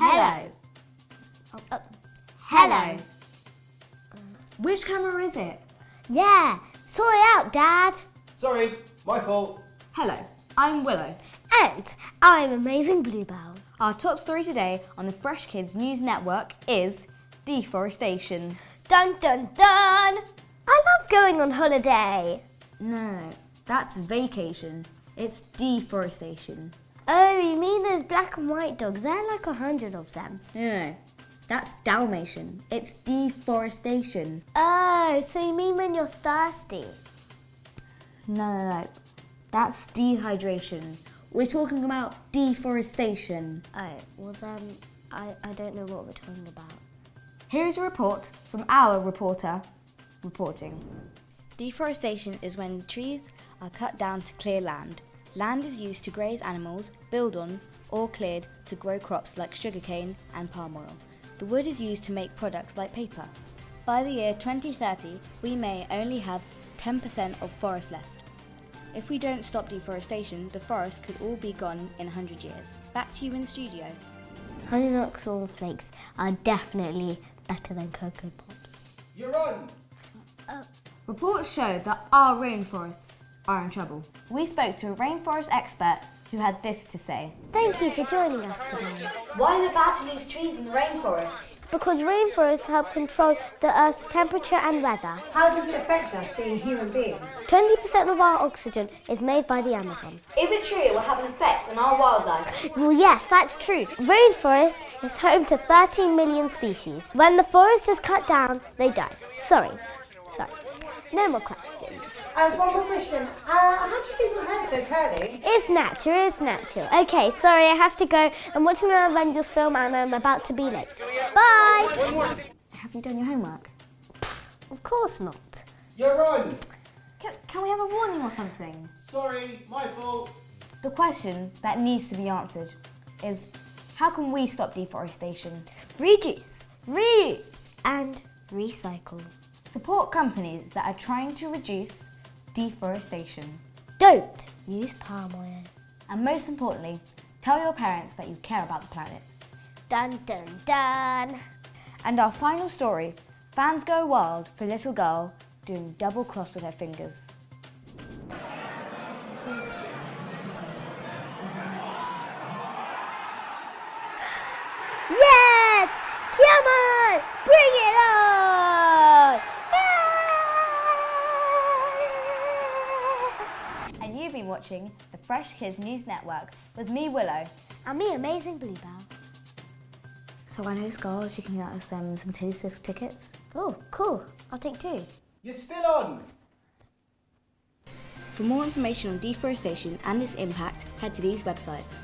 Hello. Oh, uh, Hello. Which camera is it? yeah, sort it out, Dad. Sorry, my fault. Hello, I'm Willow. And I'm Amazing Bluebell. Our top story today on the Fresh Kids News Network is deforestation. Dun dun dun! I love going on holiday. No, no, no, that's vacation. It's deforestation. Oh, you mean those black and white dogs? There are like a hundred of them. No, no, no, that's Dalmatian. It's deforestation. Oh, so you mean when you're thirsty? No, no, no, that's dehydration. We're talking about deforestation. Oh, well then, I, I don't know what we're talking about. Here's a report from our reporter reporting. Deforestation is when trees are cut down to clear land. Land is used to graze animals, build on, or cleared to grow crops like sugarcane and palm oil. The wood is used to make products like paper. By the year 2030, we may only have 10% of forest left. If we don't stop deforestation, the forest could all be gone in 100 years. Back to you in the studio. Honey Nut Cornflakes are definitely better than Cocoa Pops. You're on. Uh, reports show that our rainforests are in trouble. We spoke to a rainforest expert who had this to say. Thank you for joining us today. Why is it bad to lose trees in the rainforest? Because rainforests help control the Earth's temperature and weather. How does it affect us being human beings? 20% of our oxygen is made by the Amazon. Is it true it will have an effect on our wildlife? Well, yes, that's true. Rainforest is home to 13 million species. When the forest is cut down, they die. Sorry. Sorry. No more questions. Um, one more question. Uh, how do you keep your hair so curly? It's natural, it's natural. Okay, sorry, I have to go. I'm watching an Avengers film and I'm about to be late. Bye! Have you done your homework? Of course not. You're on. Can, can we have a warning or something? Sorry, my fault. The question that needs to be answered is how can we stop deforestation? Reduce, reuse, and recycle. Support companies that are trying to reduce deforestation. Don't use palm oil. And most importantly, tell your parents that you care about the planet. Dun dun dun. And our final story, fans go wild for little girl doing double cross with her fingers. You've been watching the Fresh Kids News Network with me, Willow. And me, Amazing Bluebell. So I know Scarlett, you can get us um, some Taylor Swift tickets. Oh, cool. I'll take two. You're still on. For more information on deforestation and its impact, head to these websites.